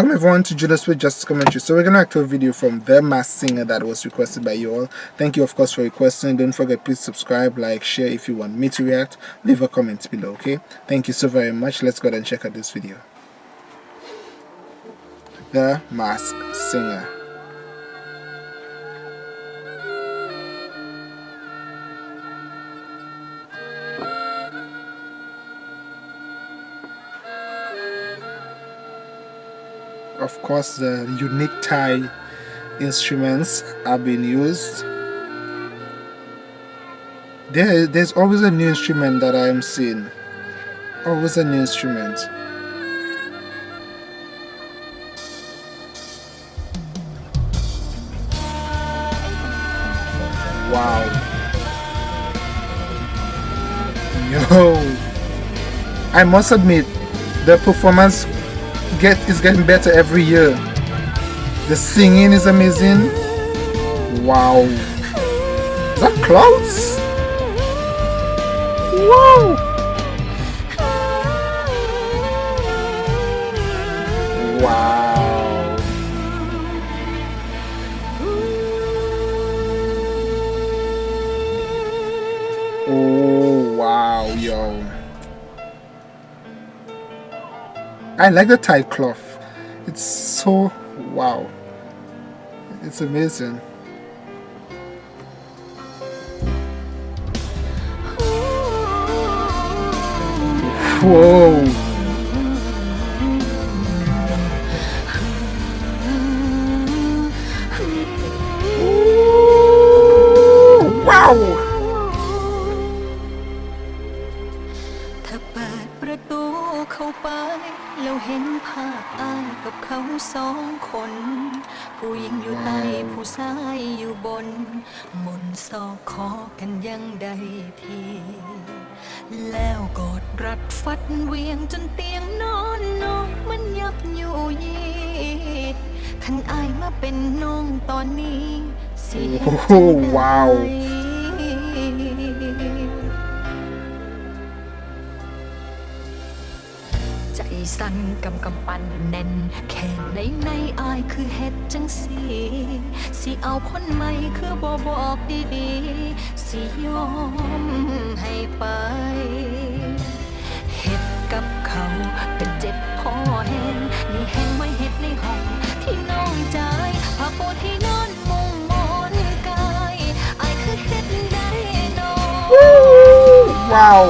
Welcome everyone to Judas with Justice Commentary. So we're gonna act a video from The Masked Singer that was requested by you all. Thank you of course for requesting. Don't forget please subscribe, like, share if you want me to react. Leave a comment below, okay? Thank you so very much. Let's go ahead and check out this video. The Masked Singer. Of course the unique Thai instruments have been used. There, there's always a new instrument that I am seeing. Always a new instrument. Wow. Yo. I must admit the performance get is getting better every year. The singing is amazing. Wow. Is that clouds? Wow. Wow. Oh, wow, yo. I like the Thai cloth. It's so wow. It's amazing. Whoa. wow. แล้วเห็นภาพอายกับเขาสองคน ผู้หญิงอยู่ใต้ผู้ชายอยู่บน มนสอกคอกันยังใดที แล้วกอดรัดฟัดเวียงจนเตียงนอนนองมันยับอยู่ยีขันอายมาเป็นน้องตอนนี้ เสียว้าว สั่นกำกำปั่นแน่น แค่ในในอายคือเฮ็ดจังสีสิเอาคนใหม่คือบ่บอกดีๆ สิยอมให้ไปเฮ็ดกับเขาเป็นเจ็บพอแห้งนี่แห้งไม่เฮ็ดในห้องที่น้องใจผ้าปูที่นอนมุงมอนกายอายคือเฮ็ดได้นอว้าว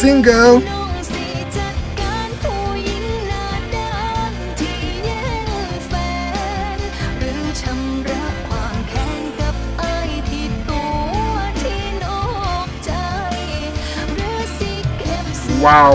single ว้าว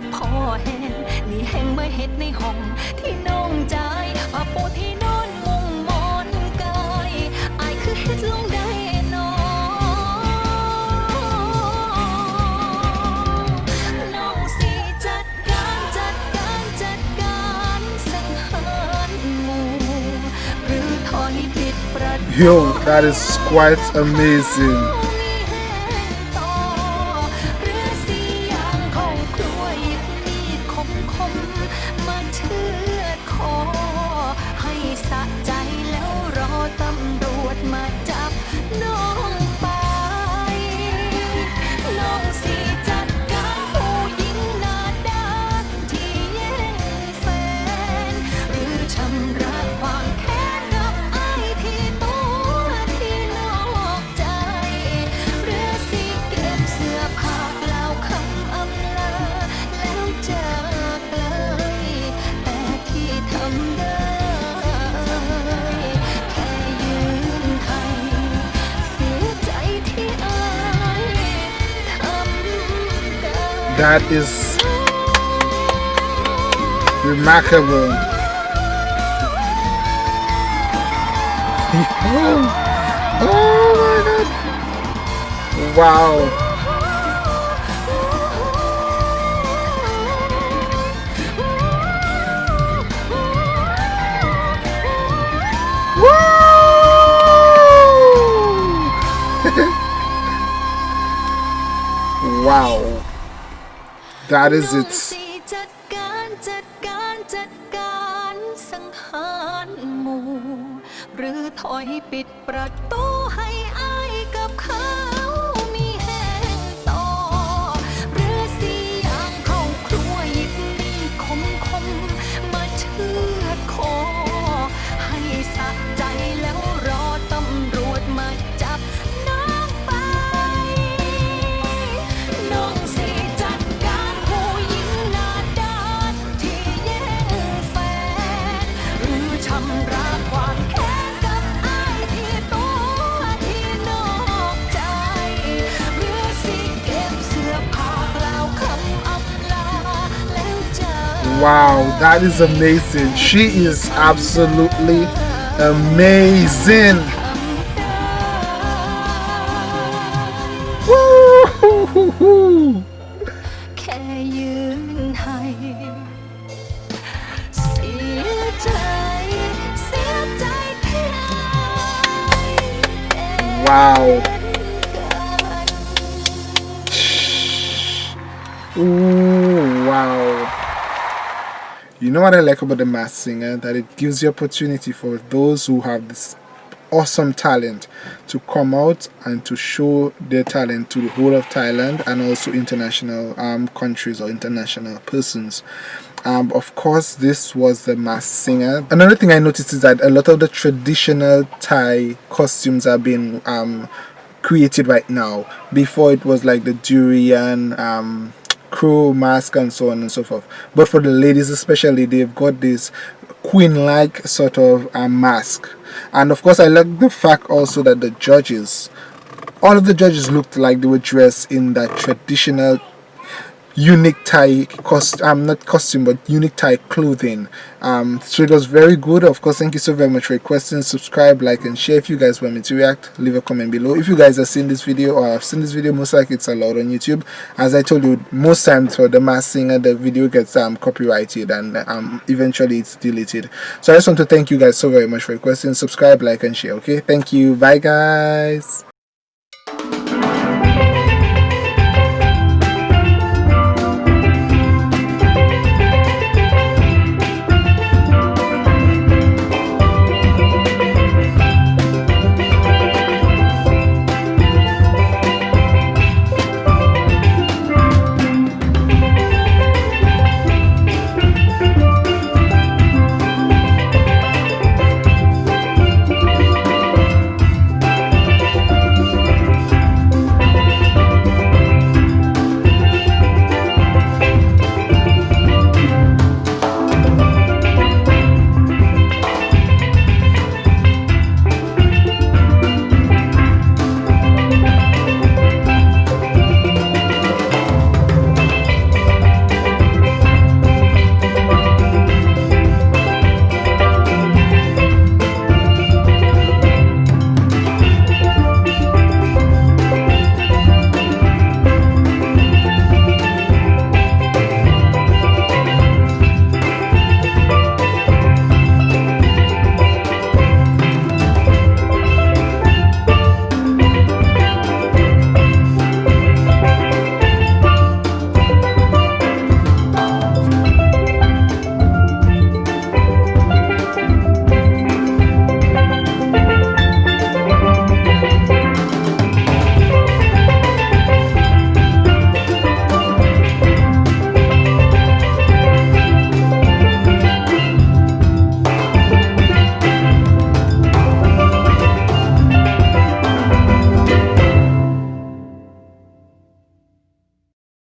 คอแห้งนี่แห้งเมื่อเห็ดในห้องที่น้องใจว่าปูที่นอนมุงมอนกายอายคือเฮ็ดลงได้นอน้องสิจัดการจัดการจัดการสังหารงูหรือทอยปิดประตู Yo, that is quite amazing. That is remarkable. Oh, oh my god. Wow. Wow That is it หรือถอยปิดประตูให้ Wow, that is amazing. She is absolutely amazing. Wow. You know what I like about the Masked Singer? That it gives the opportunity for those who have this awesome talent to come out and to show their talent to the whole of Thailand and also international um, countries or international persons. Um, of course, this was the Masked Singer. Another thing I noticed is that a lot of the traditional Thai costumes are being um, created right now. Before it was like the durian, um, crow mask and so on and so forth. But for the ladies especially they've got this queen-like sort of uh, mask. And of course i like the fact also that the judges all of the judges looked like they were dressed in that traditional unique Thai cost I'm um not costume but unique Thai clothing. Um so it was very good. Of course thank you so very much for your questions. Subscribe like and share if you guys want me to react. Leave a comment below. If you guys have seen this video or have seen this video most likely it's allowed on YouTube. As I told you most times for the masked singer the video gets um copyrighted and um eventually it's deleted. So I just want to thank you guys so very much for your questions. Subscribe like and share okay? Thank you. Bye guys